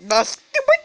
The stupid.